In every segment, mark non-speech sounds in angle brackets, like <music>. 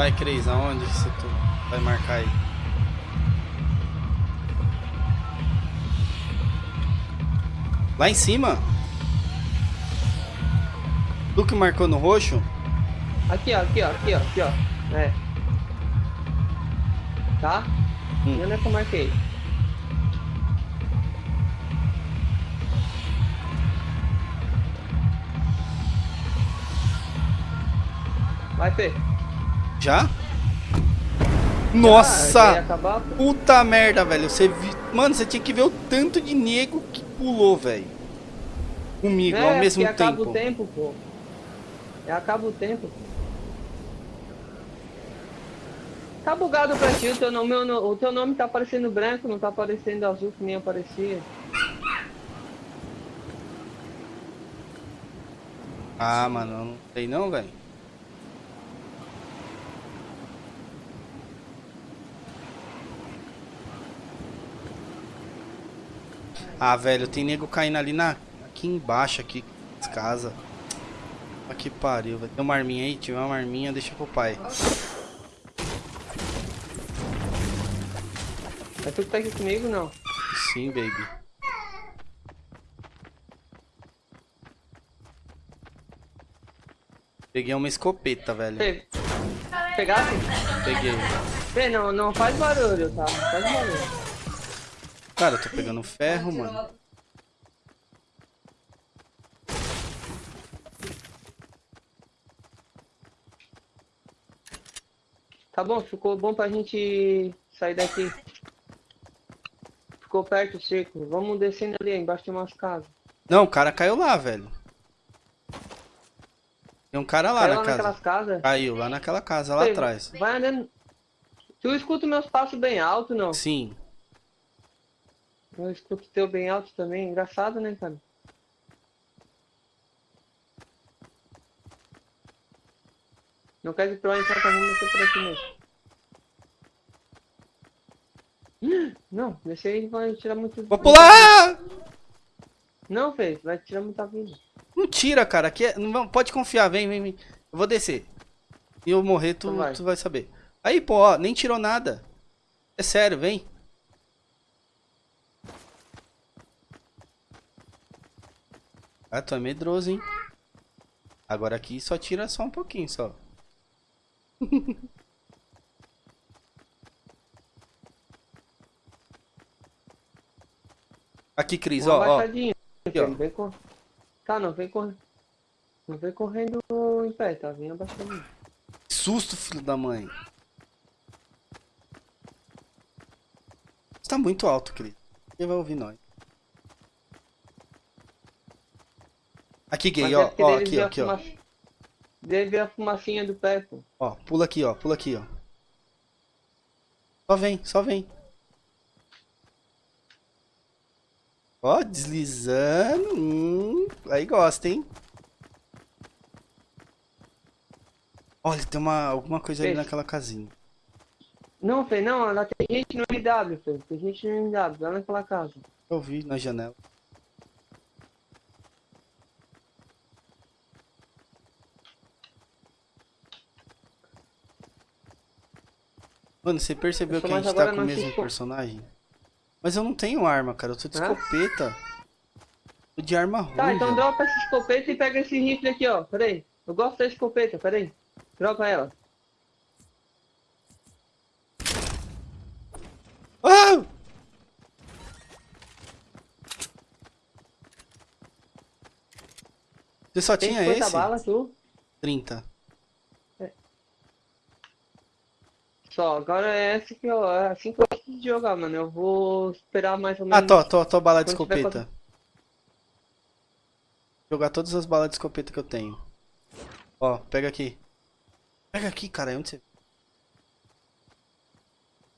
Vai, Cris, aonde você tu vai marcar aí? Lá em cima? Tu que marcou no roxo? Aqui, ó, aqui, ó, aqui, ó, aqui, ó. É. Tá? Hum. E onde é que eu marquei? Vai, Fê. Já? Ah, Nossa! pô. Puta merda, velho. Você vi... Mano, você tinha que ver o tanto de nego que pulou, velho. Comigo, É, ao mesmo porque acaba tempo. o tempo, pô. É, acaba o tempo. Tá bugado pra ti, o teu nome, o teu nome tá aparecendo branco, não tá aparecendo azul que nem aparecia. Ah, mano, eu não sei não, velho. Ah, velho, tem nego caindo ali na... Aqui embaixo, aqui, casas. Olha que pariu, velho. Tem uma arminha aí? Tiver uma arminha, deixa pro pai. É tu que tá aqui comigo, não? Sim, baby. Peguei uma escopeta, velho. Fê, pegasse? Peguei. Fê, não, não faz barulho, tá? Não faz barulho. Cara, eu tô pegando ferro, mano. Tá bom, ficou bom pra gente sair daqui. Ficou perto o círculo. Vamos descendo ali, embaixo de umas casas. Não, o cara caiu lá, velho. Tem um cara lá Caiu na lá casa. casas. Caiu lá naquela casa, lá atrás. Vai andando. Tu escuta meus passos bem alto, não? Sim. Eu escuto teu bem alto também. Engraçado, né, cara? Não quer ir pra lá então tá vamos descer por aqui mesmo. <gasps> Não, descer aí vai tirar muito. Vou pular! Não, Fê, vai tirar muita vida. Não tira, cara. Aqui é... não, pode confiar, vem, vem, vem. Eu vou descer. E eu morrer, tu, Então vai. tu vai saber. Aí, pô, ó, nem tirou nada. É sério, vem. Ah, tu é medroso, hein? Agora aqui só tira só um pouquinho, só. <laughs> Aqui, Cris, Uma ó, ó. abaixadinha. Aqui, ó. Não vem cor... Tá, não vem correndo. Não vem correndo em pé, tá? Vem abaixadinho. Que Susto, filho da mãe. Você tá muito alto, Cris. Quem vai ouvir nós? Aqui, gay, Mas ó, é ó, aqui, ó, aqui, ó. Deve ver a fumacinha do pé, pô. Ó, pula aqui, ó, pula aqui, ó. Só vem, só vem. Ó, deslizando. Hum, aí gosta, hein? Olha, tem uma, alguma coisa ali naquela casinha. Não, Fê, não, lá tem gente no MW, Fê. Tem gente no MW, lá naquela casa. Eu vi na janela. Mano, você percebeu que a gente tá com o mesmo assisto. personagem? Mas eu não tenho arma, cara. Eu tô de Hã? escopeta. Tô de arma ruim. Tá, então dropa essa escopeta e pega esse rifle aqui, ó. Pera aí. Eu gosto da escopeta, pera aí. Dropa ela. Ah! Você só Tem tinha 50 esse? balas, tu? 30. Só, agora é essa que eu, é assim que eu gosto de jogar, mano. Eu vou esperar mais ou menos. Ah, tô, tô, tô bala de Quando tiver escopeta. Jogar todas as balas de escopeta que eu tenho. Ó, pega aqui. Pega aqui, cara. Onde você...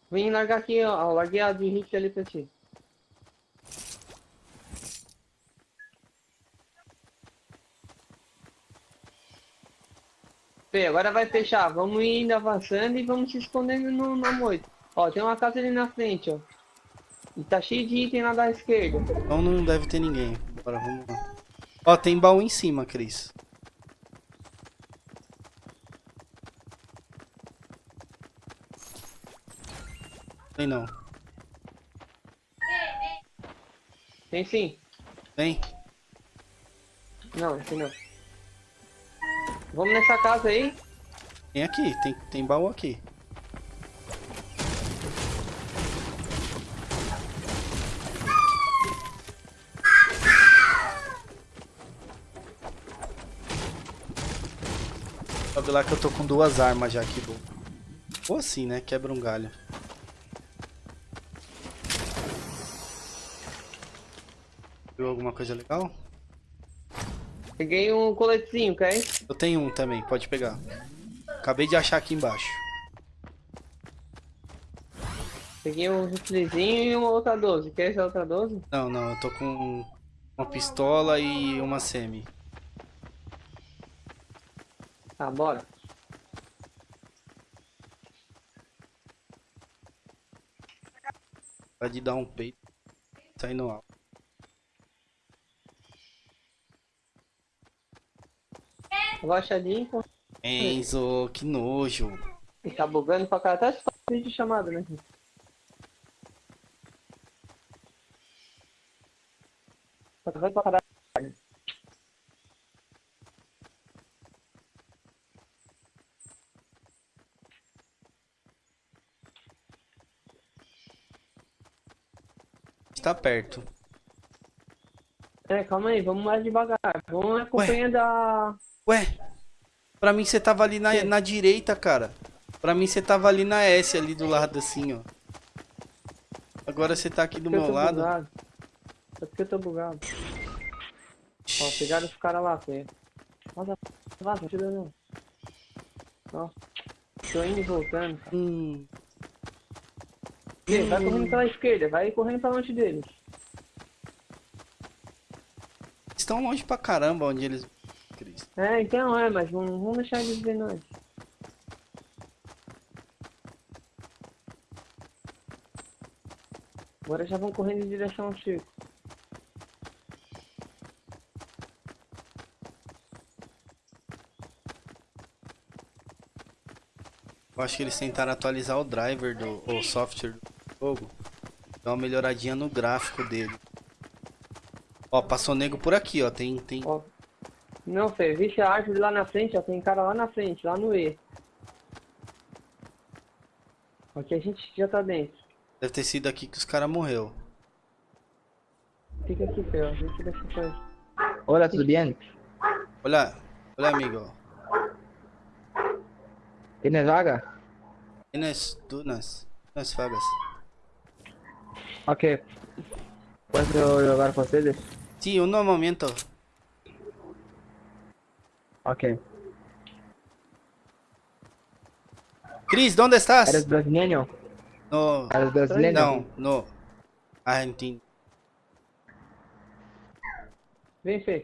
Vem largar aqui, ó. Larguei a de rifle ali pra ti. Agora vai fechar. Vamos indo avançando e vamos se escondendo no, na moita. Ó, tem uma casa ali na frente, ó. E tá cheio de item lá da esquerda. Então não deve ter ninguém. Bora, vamos lá. Ó, tem baú em cima, Cris. Tem não. Tem sim. Tem? Não, esse não. Vamos nessa casa aí. Tem aqui, tem, tem baú aqui. Sabe lá que eu tô com duas armas já aqui, bom. Ou assim, né? Quebra um galho. Viu alguma coisa legal? Peguei um coletezinho, quer? Eu tenho um também, pode pegar. Acabei de achar aqui embaixo. Peguei um riflezinho e uma outra 12. Quer essa outra 12? Não, não, eu tô com uma pistola e uma semi. Tá, bora. Pode dar um peito. Sai no alto. Abaixadinho. pô. Enzo, que nojo. E tá bugando pra cá. Até se faz vídeo chamada, né? Tá travando pra caralho. Está perto. É, calma aí, vamos mais devagar. Vamos acompanhando a. Ué, pra mim você tava ali na, na direita, cara. Pra mim você tava ali na S, ali do lado assim, ó. Agora você tá aqui do meu lado. bugado. É porque eu tô bugado. Ó, pegaram os caras lá, Fê. Vaza, vaza, não tira não. Ó. Tô indo e voltando, cara. Hum, vai correndo pela esquerda, vai correndo pra longe deles. estão longe pra caramba onde eles. É, então é, mas vamos, vamos deixar eles ver nós. Agora já vão correndo em direção ao circo. Eu acho que eles tentaram atualizar o driver do o software do jogo. Dar uma melhoradinha no gráfico dele. Ó, passou nego por aqui, ó. Tem, tem. Ó. Não, Fê, vixe a árvore lá na frente, ó. Tem cara lá na frente, lá no E. Aqui a gente já tá dentro. Deve ter sido aqui que os caras morreu. Fica aqui, Fê, ó. A gente deixa coisa. Hola, ¿tudo bien? Olha, olha amigo. ¿Tienes vaga? Tienes dunas, dunas vagas. Ok. ¿Puedo lugar con ustedes? Sí, un momento. Ok. Cris, ¿dónde estás? ¿Eres brasileño? No, ¿Eres brasileño? no, no. Argentino.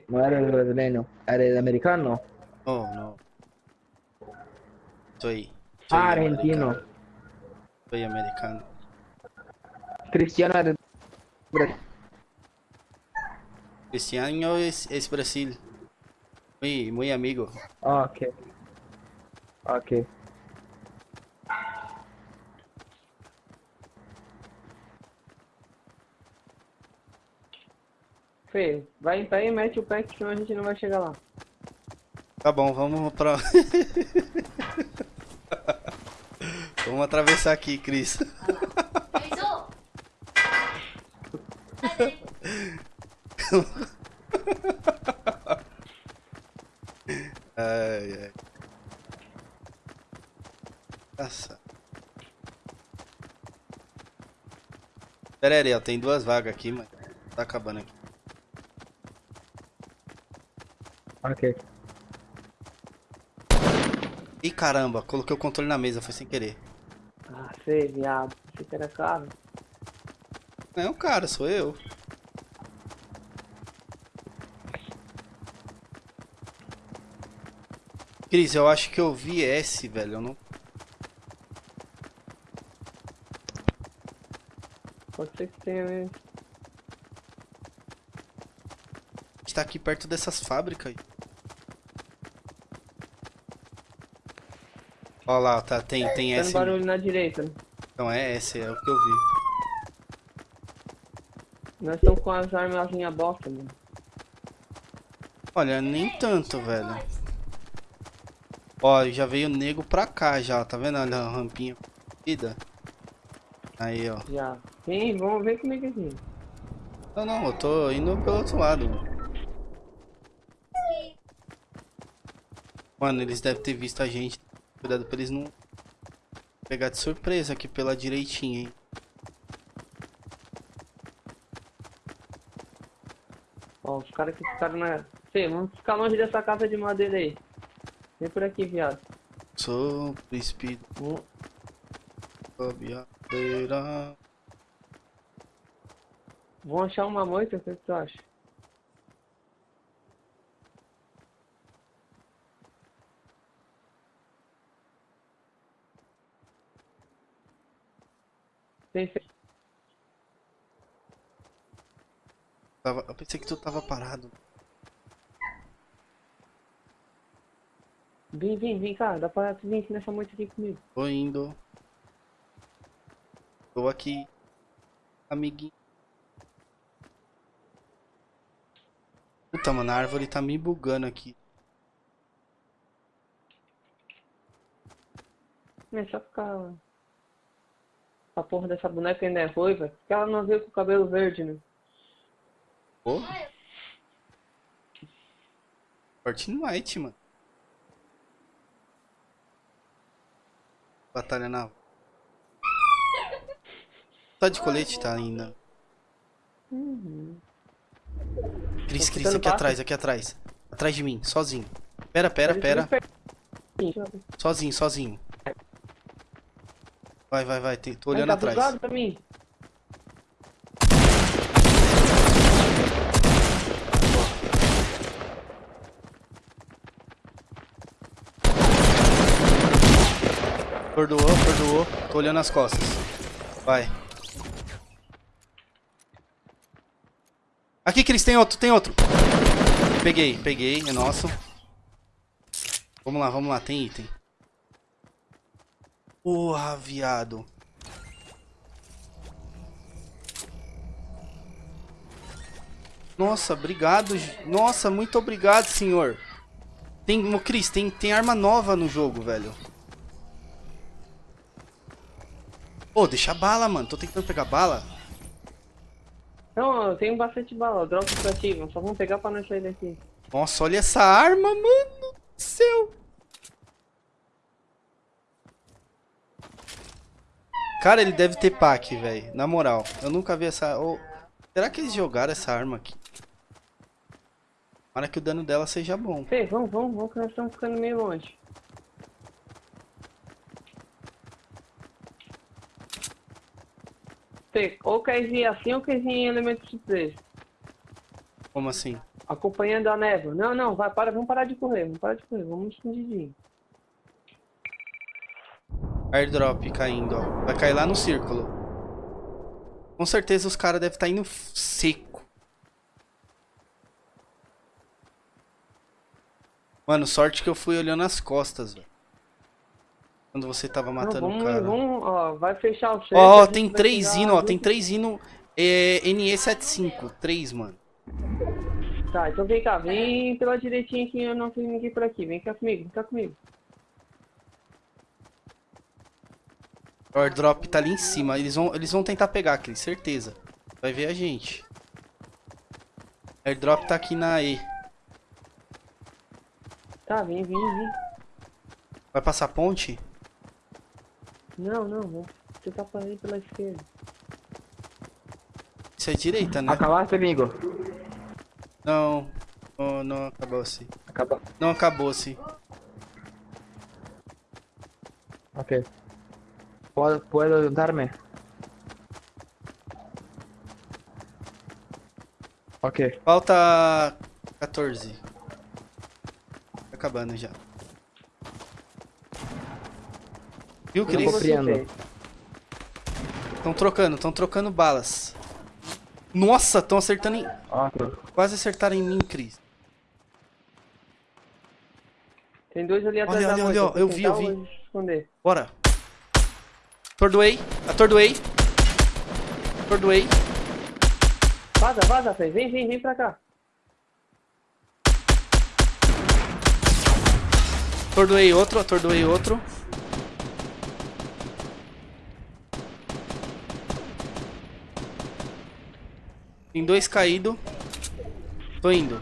No eres brasileño. ¿Eres americano? No, no. Soy. soy Ah, argentino. americano. Soy americano. Cristiano eres bra- Cristiano es, es Brasil. Muy, muy amigo. Ah, ok. Ok. Fê, vai em pé e mete o pé que senão a gente não vai chegar lá. Tá bom, vamos pra. <laughs> vamos atravessar aqui, Cris. <laughs> <laughs> Enzo! Ai, ai. Nossa. Pera aí, ó, tem duas vagas aqui, mas tá acabando aqui. Ok. Ih, caramba, coloquei o controle na mesa, foi sem querer. Ah, Fê, viado. Você que era caro. Não é o cara, sou eu. Cris, eu acho que eu vi S, velho. Eu não... Pode ser que mesmo. A gente tá aqui perto dessas fábricas. aí. Ó lá, tá, tem, tem Dando S. barulho na direita. Então é esse, é o que eu vi. Nós estamos com as armazinhas bosta, mano. Olha, nem tanto, velho. Ó, já veio nego pra cá já, tá vendo? Olha a rampinha vida. Aí, ó. Já. Sim, vamos ver comigo aqui. Não, não, eu tô indo pelo outro lado. Mano, eles devem ter visto a gente. Cuidado pra eles não pegar de surpresa aqui pela direitinha, hein. Ó, os caras que ficaram na. Fê, vamos ficar longe dessa casa de madeira aí. Vem por aqui, viado. Sou príncipe Vamos- da biadeira. Vamos achar uma moita, o que tu acha? Tem Tava- Eu pensei que tu tava parado. Vem, vem, vem cá, dá pra tu vir aqui nessa moita aqui comigo. Tô indo. Tô aqui. Amiguinho. Puta, mano, a árvore tá me bugando aqui. É só ficar. A porra dessa boneca ainda é ruiva. Porque ela não veio com o cabelo verde, né? Pô. Fortnite, mano. Batalha naval. Tá de colete, tá ainda. Uhum. Cris, Cris, aqui atrás, aqui atrás. Atrás de mim, sozinho. Pera, pera, pera. Sozinho, sozinho. Vai, vai, vai. Tô olhando Tá atrás. pra mim. Perdoou, perdoou. Tô olhando as costas. Vai. Aqui, Cris, tem outro, tem outro. Peguei, peguei, é nosso. Vamos lá, vamos lá, tem item. Porra, viado. Nossa, obrigado. Nossa, muito obrigado, senhor. Tem, Cris, tem, tem arma nova no jogo, velho. Pô, deixa a bala, mano. Tô tentando pegar bala. Não, eu tenho bastante bala. Droga pra ti, nós só vamos pegar pra nós sair daqui. Nossa, olha essa arma, mano. do Céu. Cara, ele deve ter pack, velho. Na moral, eu nunca vi essa... ô, será que eles jogaram essa arma aqui? Para que o dano dela seja bom. Fê, vamos, vamos, vamos que nós estamos ficando meio longe. Fê, ou quer ir assim ou quer ir em elemento surpresa. Como assim? Acompanhando a névoa. Não, não, vai, para, vamos parar de correr, vamos parar de correr, vamos escondidinho. Airdrop caindo, ó. Vai cair lá no círculo. Com certeza os caras devem estar indo f- seco. Mano, sorte que eu fui olhando as costas, velho. Quando você tava Não, matando o vamos, cara. vamos, ó, vai fechar o. Ó, gente tem três hino, ó. Tem três hino é, NE75. Três, mano. Tá, então vem cá, vem pela direitinha que eu não tenho ninguém por aqui. Vem cá comigo, vem cá comigo. O airdrop tá ali em cima. Eles vão, eles vão tentar pegar aqui, certeza. Vai ver a gente. Airdrop tá aqui na E. Tá, vem, vem, vem. Vai passar a ponte? Não, não, vou tentar pra ir pela esquerda. Isso é direita, né? Acabaste, amigo? Não. Oh, não acabou-se. Acaba. Não acabou-se. Ok. ¿Puedo, puedo darme? Ok. Falta 14. Tá acabando já. Viu, Cris? Estão trocando, estão trocando balas. Nossa, estão acertando em... Ok. Quase acertaram em mim, Cris. Tem dois ali atrás Olha, da olha, olha, eu vi, eu vi. esconder. Bora. Atordoei, atordoei. Atordoei. Vaza, vaza, Fê. Vem, vem, vem pra cá. Atordoei outro, atordoei outro. Tem dois caídos. Tô indo.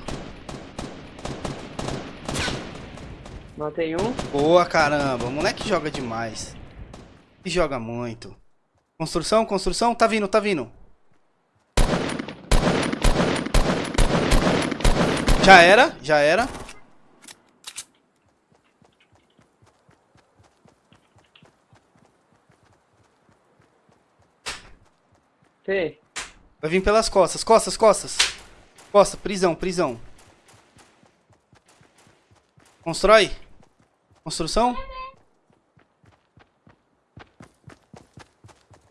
Matei um. Boa, caramba. O moleque joga demais. E joga muito. Construção, construção. Tá vindo, tá vindo. Já era, já era. Fê. Vai vir pelas costas, costas, costas. Costa, prisão, prisão. Constrói. Construção.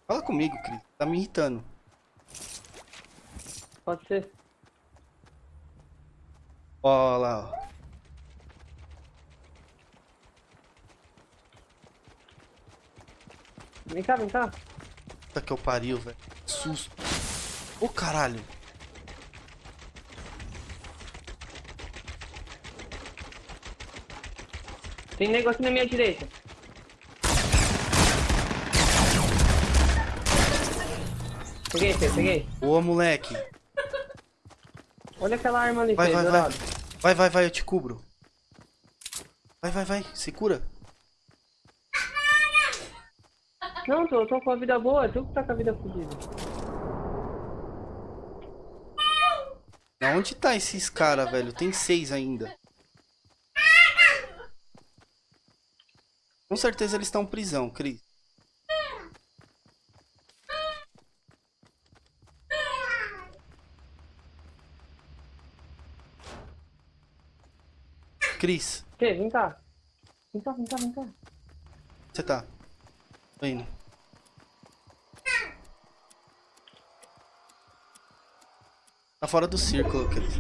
Fala comigo, Cris. Tá me irritando. Pode ser. Ó lá, ó. Vem cá, vem cá. Puta que eu pariu, velho. Susto. Ô, caralho. Tem aqui na minha direita. Peguei, peguei. Boa, moleque. Olha aquela arma ali, Vai, vai, vai. Vai, vai, vai, eu te cubro. Vai, vai, vai. Se cura. Não, tô, tô com a vida boa, tu que tá com a vida fodida. Onde tá esses caras, velho? Tem seis ainda. Com certeza eles estão prisão, Cris. Cris, Fê, vem cá. Vem cá, vem cá, vem cá. você tá? Tô indo. Tá fora do círculo, Cris.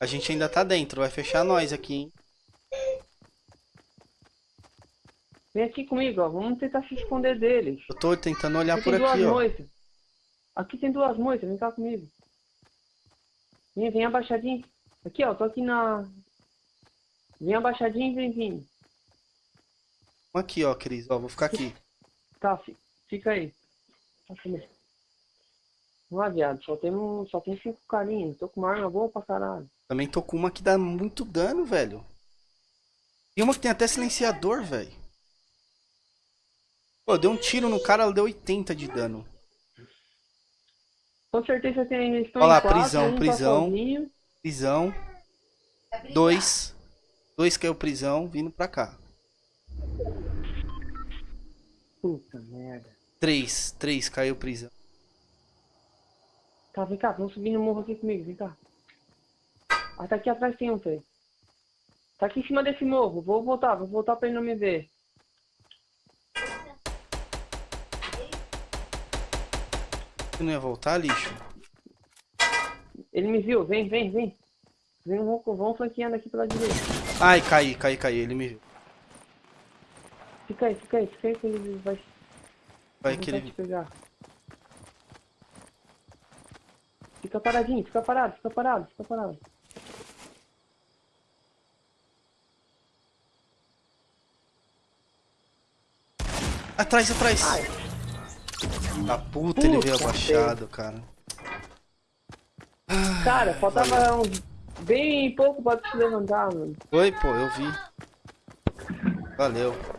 A gente ainda tá dentro, vai fechar nós aqui, hein? Vem aqui comigo, ó. Vamos tentar se esconder deles. Eu tô tentando olhar Aqui por tem duas aqui, ó. moitas. Aqui tem duas moitas, vem cá comigo. Vem, vem abaixadinho. Aqui, ó, tô aqui na... Vem abaixadinho e vem vindo. Aqui, ó, Cris, ó, vou ficar aqui. Tá, fi- fica aí. Tá. Vamos lá, viado. Só tem, um, só tem cinco carinhas. Tô com uma arma boa pra caralho. Também tô com uma que dá muito dano, velho. Tem uma que tem até silenciador, velho. Pô, deu um tiro no cara, ela deu 80 de dano. Com certeza tem Olha lá, quatro, prisão, tá prisão. sozinho. Prisão. Dois. Dois caiu prisão, vindo pra cá. Puta merda. Três. Três caiu prisão. Tá, vem cá, vamos subir no morro aqui comigo, vem cá. Ah, tá aqui atrás tem um, Fê. Tá aqui em cima desse morro. Vou voltar, vou voltar pra ele não me ver. Você não ia voltar, lixo? Ele me viu, vem, vem, vem. Vem, vamos, vamos flanqueando aqui pela direita. Ai, caí, caí, caí. Ele me viu. Fica aí, fica aí, fica aí que ele vai, Vai vai ele... te pegar. Fica paradinho, fica parado, fica parado, fica parado. Atrás, atrás. A puta, ele veio Puta, abaixado, cara. Cara, faltava uns bem pouco pra te levantar, mano. Oi, pô, eu vi. Valeu.